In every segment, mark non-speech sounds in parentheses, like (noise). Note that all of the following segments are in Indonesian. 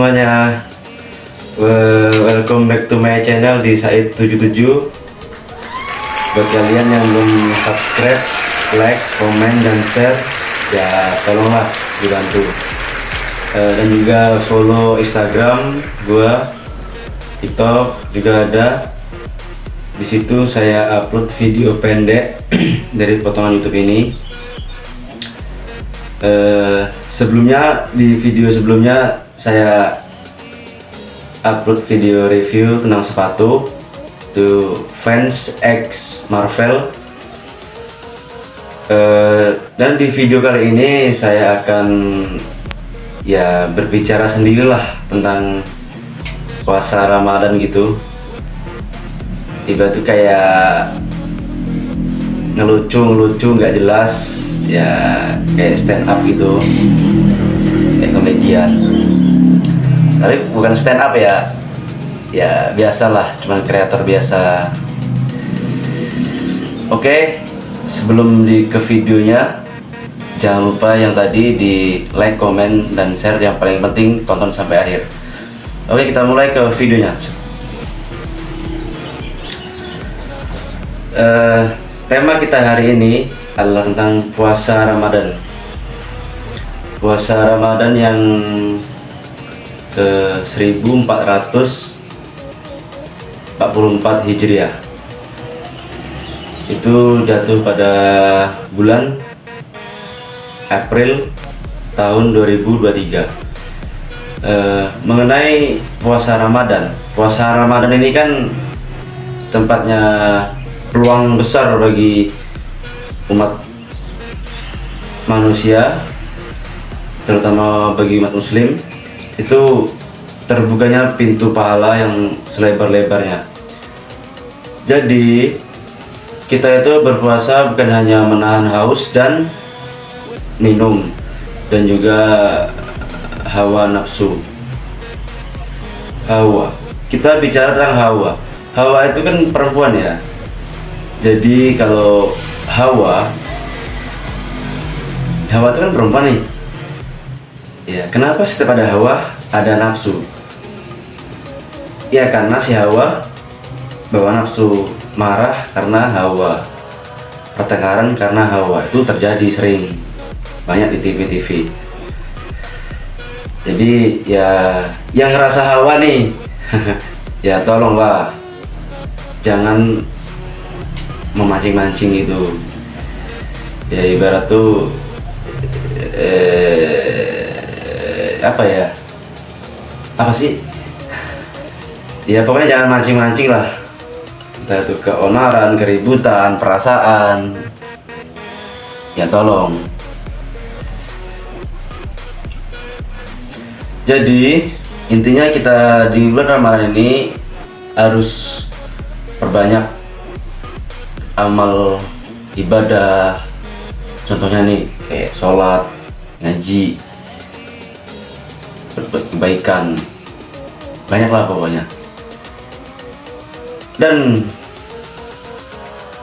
semuanya. Welcome back to my channel di Said77 Buat kalian yang belum subscribe, like, komen, dan share Ya tolonglah dibantu. Eh, Dan juga follow Instagram gua TikTok juga ada. Di situ saya upload video pendek (clears throat) dari potongan YouTube ini. Eh, sebelumnya di video sebelumnya saya upload video review tentang sepatu itu fans X Marvel. Eh, dan di video kali ini saya akan ya berbicara sendirilah tentang puasa Ramadan gitu. Tiba tuh kayak ngelucu ngelucu nggak jelas ya kayak stand up gitu kayak komedian tapi bukan stand up ya. Ya biasalah cuman kreator biasa. Oke sebelum di ke videonya jangan lupa yang tadi di like comment dan share. Yang paling penting tonton sampai akhir. Oke kita mulai ke videonya. Eh, tema kita hari ini adalah tentang puasa Ramadan. Puasa Ramadan yang ke 1444 Hijriah. Itu jatuh pada bulan April tahun 2023. Eh, mengenai puasa Ramadan, puasa Ramadan ini kan tempatnya peluang besar bagi umat manusia terutama bagi umat muslim itu terbukanya pintu pahala yang selebar-lebarnya. Jadi kita itu berpuasa bukan hanya menahan haus dan minum dan juga hawa nafsu. Hawa. Kita bicara tentang hawa. Hawa itu kan perempuan ya. Jadi kalau Hawa Hawa itu kan perempuan nih ya kenapa setiap ada Hawa ada nafsu? Ya karena si Hawa bawa nafsu marah karena Hawa pertengkaran karena Hawa itu terjadi sering banyak di TV-TV jadi ya yang ngerasa Hawa nih (laughs) ya tolonglah jangan memancing-mancing itu. Ya ibarat tuh eh, apa ya apa sih? Ya pokoknya jangan mancing-mancing lah. Entah itu keonaran keributan perasaan. Ya tolong. Jadi intinya kita di bulan Ramadan ini harus perbanyak amal ibadah. Contohnya nih kayak sholat ngaji berbuat kebaikan. Banyak lah pokoknya. Dan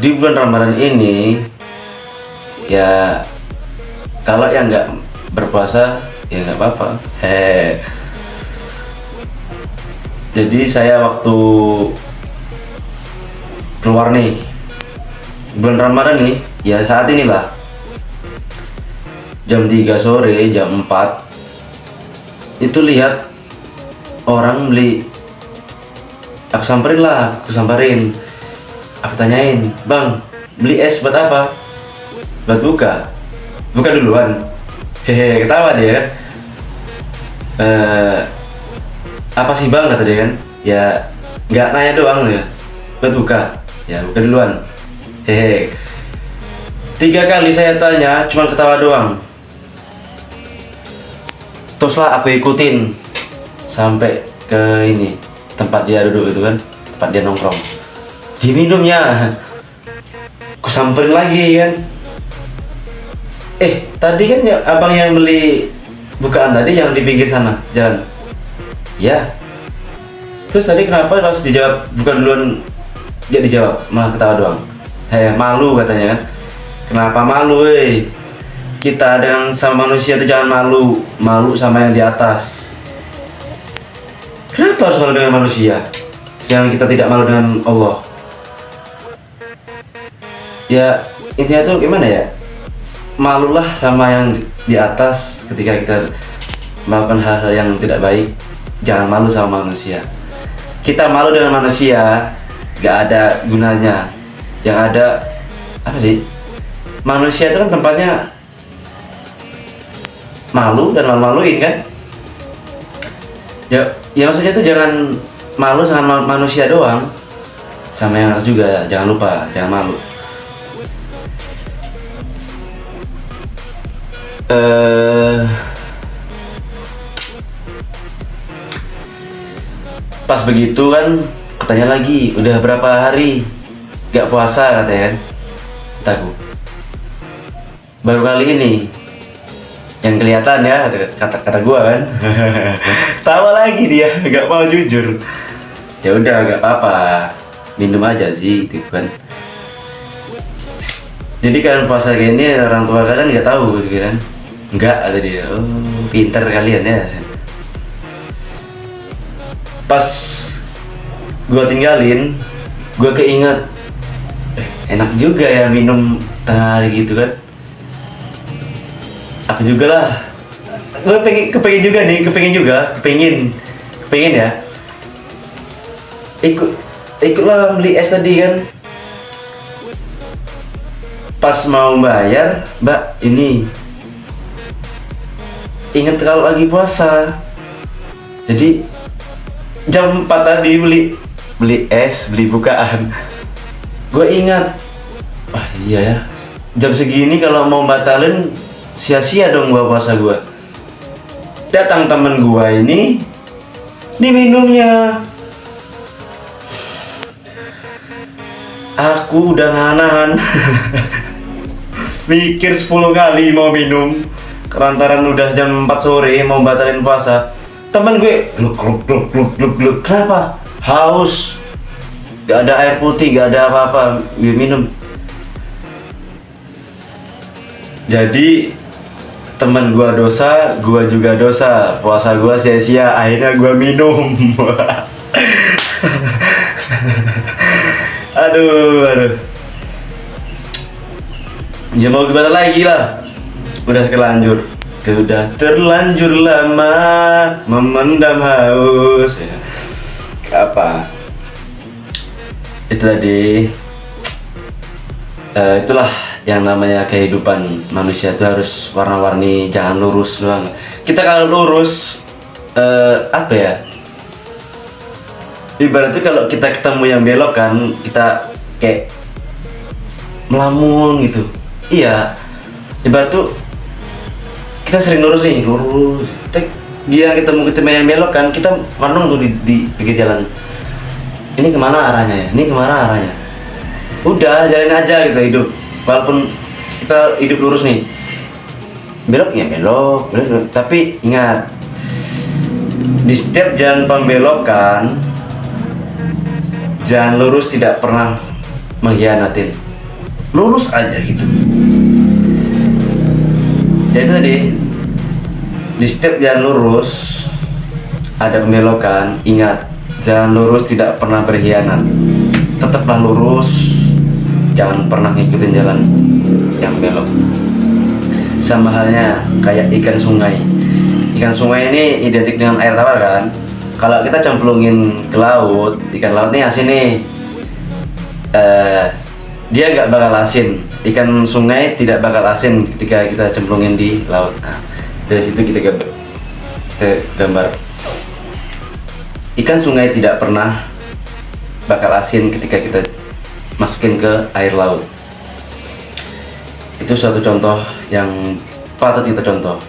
di bulan Ramadan ini ya kalau yang nggak berpuasa ya nggak apa-apa. Hehe jadi saya waktu keluar nih bulan Ramadan nih ya saat inilah. Jam 3 sore jam 4 itu lihat orang beli. Aku samperin lah aku samperin. Aku tanyain bang beli es buat apa? Buat buka. Buka duluan. Hehe ketawa dia eh apa sih bang? kata dia kan. Ya nggak nanya doang ya buat buka. Ya buka duluan. Hehe. Tiga kali saya tanya cuma ketawa doang teruslah aku ikutin sampai ke ini tempat dia duduk itu kan tempat dia nongkrong. Diminumnya. Aku samperin lagi kan. Eh tadi kan ya abang yang beli bukaan tadi yang di pinggir sana jalan. Ya. Terus tadi kenapa harus dijawab bukan duluan dia dijawab malah ketawa doang. Heh malu katanya kan. Kenapa malu kita dengan sama manusia itu jangan malu. Malu sama yang di atas. Kenapa harus malu dengan manusia? Yang kita tidak malu dengan Allah. Ya intinya tuh gimana ya? Malulah sama yang di atas ketika kita melakukan hal-hal yang tidak baik. Jangan malu sama manusia. Kita malu dengan manusia gak ada gunanya. Yang ada apa sih? Manusia itu kan tempatnya malu dan malu-maluin kan? Ya ya maksudnya itu jangan malu sama manusia doang. Sama yang atas juga jangan lupa jangan malu. Eh pas begitu kan katanya lagi udah berapa hari gak puasa? katanya kan. Baru kali ini yang kelihatan ya kata kata gua kan? (laughs) Tawa lagi dia nggak mau jujur. Ya udah nggak apa-apa. Minum aja sih gitu kan. Jadi kalian puasa gini orang tua kalian nggak tahu gitu kan? Nggak ada dia. Oh pinter kalian ya. Pas gua tinggalin gua keinget eh, enak juga ya minum tengah hari gitu kan aku juga lah. Gue pengen kepengen juga nih kepengen juga kepengen kepengen ya. Ikut ikutlah beli es tadi kan. Pas mau bayar mbak ini. Inget kalau lagi puasa. Jadi jam 4 tadi beli beli es beli bukaan. Gue ingat. Wah iya ya. Jam segini kalau mau batalin sia-sia dong gua puasa gua. Datang temen gua ini diminumnya. Aku udah nahan (laughs) mikir 10 kali mau minum. Kerantaran udah jam 4 sore mau batalin puasa. Temen gue gluk gluk gluk gluk gluk gluk. Kenapa? Haus. Gak ada air putih gak ada apa-apa. Gue minum. Jadi teman gua dosa, gua juga dosa. Puasa gua sia-sia, akhirnya gua minum. (laughs) aduh, aduh. Ya mau gimana lagi lah. Udah terlanjur. Sudah terlanjur lama memendam haus. Ya. Apa? Itu tadi. Uh, itulah yang namanya kehidupan manusia itu harus warna-warni jangan lurus doang. Kita kalau lurus uh, apa ya? Ibaratnya kalau kita ketemu yang belok kan kita kayak melamun gitu. Iya. Ibarat tuh kita sering lurus nih lurus. Dia ketemu ketemu yang belok kan kita warnung tuh di, di pinggir jalan. Ini ke mana arahnya ya? Ini ke mana arahnya? Udah jalan aja gitu hidup walaupun kita hidup lurus nih belok ya belok, belok. Tapi ingat di setiap jalan pembelokan jalan lurus tidak pernah mengkhianatin lurus aja gitu. Jadi tadi di setiap jalan lurus ada pembelokan. Ingat jalan lurus tidak pernah berkhianat. Tetaplah lurus jangan pernah ngikutin jalan yang belok. Sama halnya kayak ikan sungai. Ikan sungai ini identik dengan air tawar kan? Kalau kita cemplungin ke laut ikan laut ini asin nih. Uh, dia nggak bakal asin. Ikan sungai tidak bakal asin ketika kita cemplungin di laut. Nah, dari situ kita gambar, kita gambar. Ikan sungai tidak pernah bakal asin ketika kita masukin ke air laut. Itu suatu contoh yang patut kita contoh.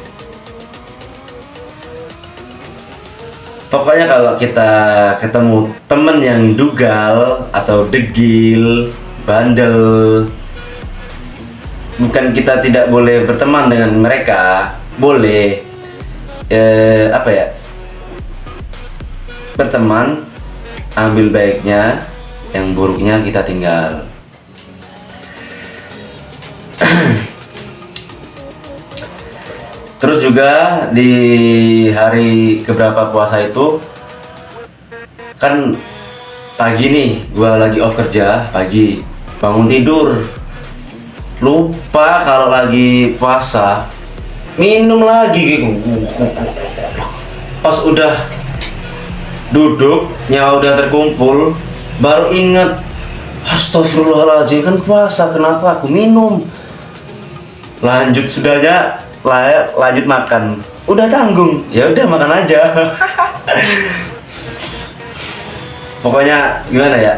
Pokoknya kalau kita ketemu temen yang dugal atau degil bandel bukan kita tidak boleh berteman dengan mereka boleh eh, apa ya? Berteman ambil baiknya yang buruknya kita tinggal. (clears throat) Terus juga di hari keberapa puasa itu kan pagi nih gua lagi off kerja pagi. Bangun tidur. Lupa kalau lagi puasa minum lagi. Pas udah duduk nyawa udah terkumpul baru inget Astagfirullahaladzim kan puasa kenapa aku minum? Lanjut sudahnya lanjut makan. Udah tanggung ya udah makan aja. (laughs) Pokoknya gimana ya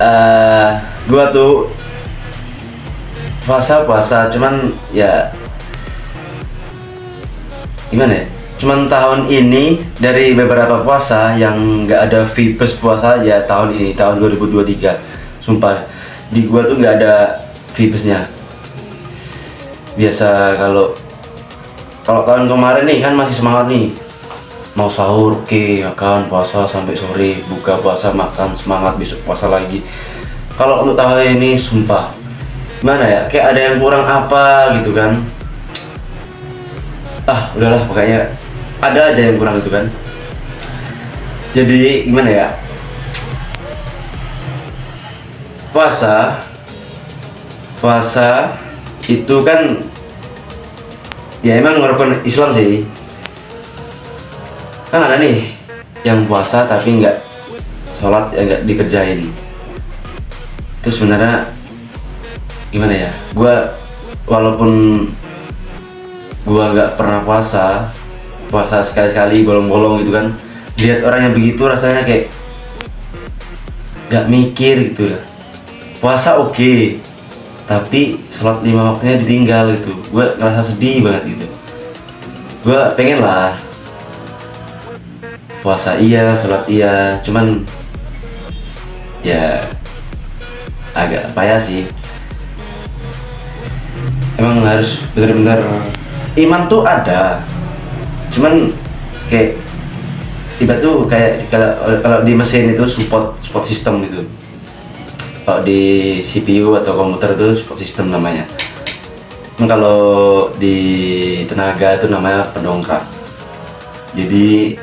uh, gua tuh puasa puasa cuman ya gimana ya cuman tahun ini dari beberapa puasa yang nggak ada vibes puasa ya tahun ini tahun 2023 sumpah di gua tuh nggak ada vibesnya biasa kalau kalau tahun kemarin nih kan masih semangat nih. Mau sahur oke okay, akan puasa sampai sore buka puasa makan semangat besok puasa lagi. Kalau untuk tahun ini sumpah. Mana ya kayak ada yang kurang apa gitu kan. Ah udahlah pokoknya ada aja yang kurang itu kan. Jadi gimana ya? Puasa. Puasa itu kan ya emang merupakan Islam sih. Kan ada nih yang puasa tapi nggak sholat ya nggak dikerjain. Itu sebenarnya gimana ya? Gue walaupun gue nggak pernah puasa puasa sekali-sekali bolong-bolong gitu kan. Lihat orang yang begitu rasanya kayak nggak mikir gitu ya. Puasa oke okay, tapi sholat lima waktunya ditinggal gitu. Gue ngerasa sedih banget gitu. Gue pengen lah puasa iya sholat iya cuman ya agak payah sih. Emang harus benar-benar iman tuh ada cuman kayak tiba tuh kayak kalau kalau di mesin itu support support system gitu. Kalau di CPU atau komputer itu support system namanya. Kalau di tenaga itu namanya pendongkrak. Jadi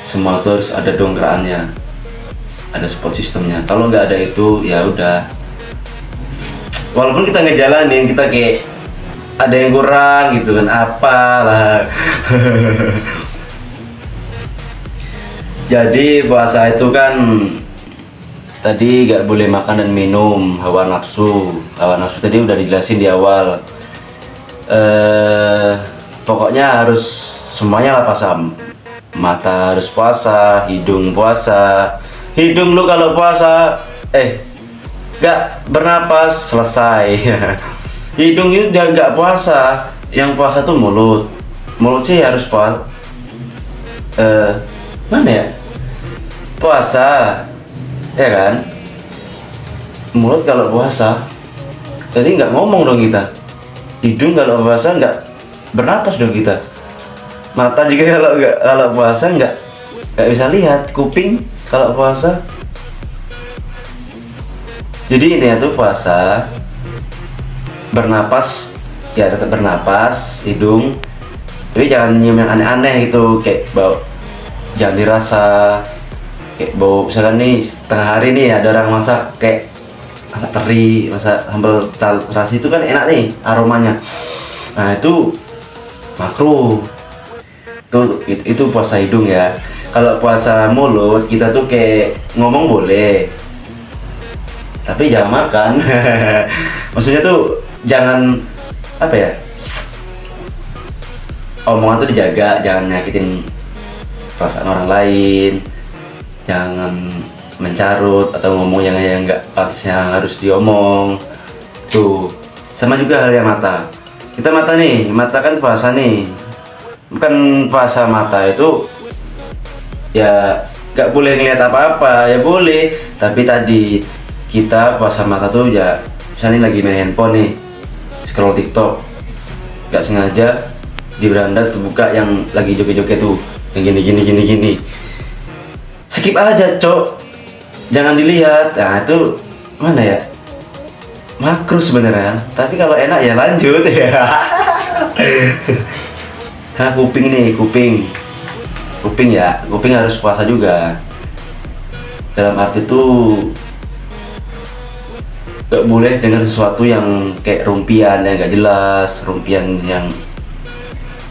semua itu harus ada dongkrakannya. Ada support sistemnya kalau nggak ada itu ya udah. Walaupun kita ngejalanin kita kayak ada yang kurang gitu kan apalah. (laughs) Jadi puasa itu kan tadi gak boleh makan dan minum hawa nafsu. Hawa nafsu tadi udah dijelasin di awal. Eh pokoknya harus semuanya lah pasam mata harus puasa hidung puasa. Hidung lu kalau puasa eh gak bernapas selesai (laughs) hidung itu gak puasa. Yang puasa tuh mulut. Mulut sih harus puasa eh mana ya? Puasa. Ya kan? Mulut kalau puasa. Jadi nggak ngomong dong kita. Hidung kalau puasa nggak bernapas dong kita. Mata juga (laughs) kalau nggak kalau puasa nggak nggak bisa lihat. Kuping kalau puasa. Jadi ini ya tuh puasa bernapas ya tetap bernapas hidung. Tapi jangan nyium yang aneh-aneh gitu kayak bau jangan dirasa kayak bau misalkan nih setengah hari nih ada orang masak kayak masak teri masak sambal terasi itu kan enak nih aromanya. Nah itu makro itu, itu itu puasa hidung ya. Kalau puasa mulut kita tuh kayak ngomong boleh. Tapi jangan makan. (laughs) Maksudnya tuh jangan apa ya omongan tuh dijaga jangan nyakitin perasaan orang lain jangan mencarut atau ngomong yang yang nggak yang harus diomong. Tuh sama juga hal yang mata. Kita mata nih mata kan puasa nih. Bukan puasa mata itu ya nggak boleh ngeliat apa-apa ya boleh. Tapi tadi kita puasa mata tuh ya misalnya lagi main handphone nih scroll tiktok. Nggak sengaja di beranda terbuka yang lagi joget-joget tuh. Yang gini gini gini gini. Skip aja cok. Jangan dilihat. Nah itu mana ya? Makro sebenarnya. Tapi kalau enak ya lanjut. (laughs) Ya nah kuping nih kuping. Kuping ya. Kuping harus puasa juga. Dalam arti itu gak boleh dengar sesuatu yang kayak rumpian yang gak jelas rumpian yang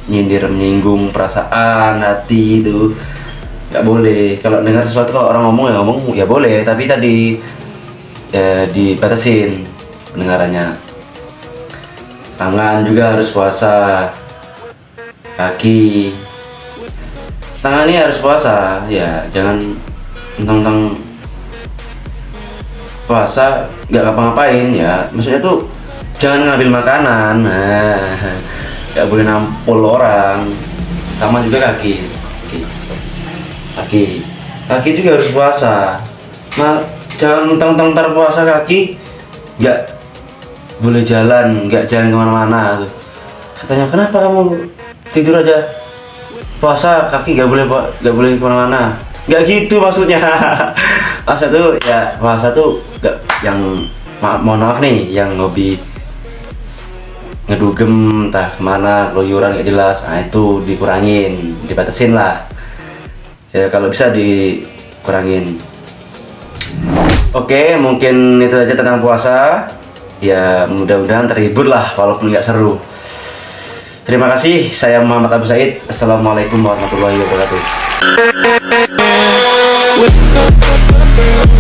nyindir menyinggung perasaan hati itu. Gak boleh. Kalau dengar sesuatu kalau orang ngomong ya ngomong ya boleh. Tapi tadi ya dibatasin pendengarannya. Tangan juga harus puasa. Kaki. Tangan ini harus puasa. Ya jangan tentang puasa nggak ngapa-ngapain ya. Maksudnya tuh jangan ngambil makanan. Nah (laughs) nggak boleh nampol orang. Sama juga kaki. Kaki. Kaki. Kaki juga harus puasa. Nah jangan tentang puasa kaki nggak boleh jalan nggak jalan ke mana-mana. Katanya kenapa kamu tidur aja? Puasa kaki nggak boleh nggak boleh ke mana-mana nggak gitu maksudnya. (laughs) Puasa tuh ya puasa tuh nggak yang ma mohon maaf nih yang hobi ngedugem entah ke mana keluyuran nggak jelas nah itu dikurangin dibatasin lah. Ya kalau bisa dikurangin. Oke mungkin itu aja tentang puasa. Ya mudah-mudahan terhibur lah walaupun nggak seru. Terima kasih saya Muhammad Abu Said. Assalamualaikum warahmatullahi wabarakatuh Thunder.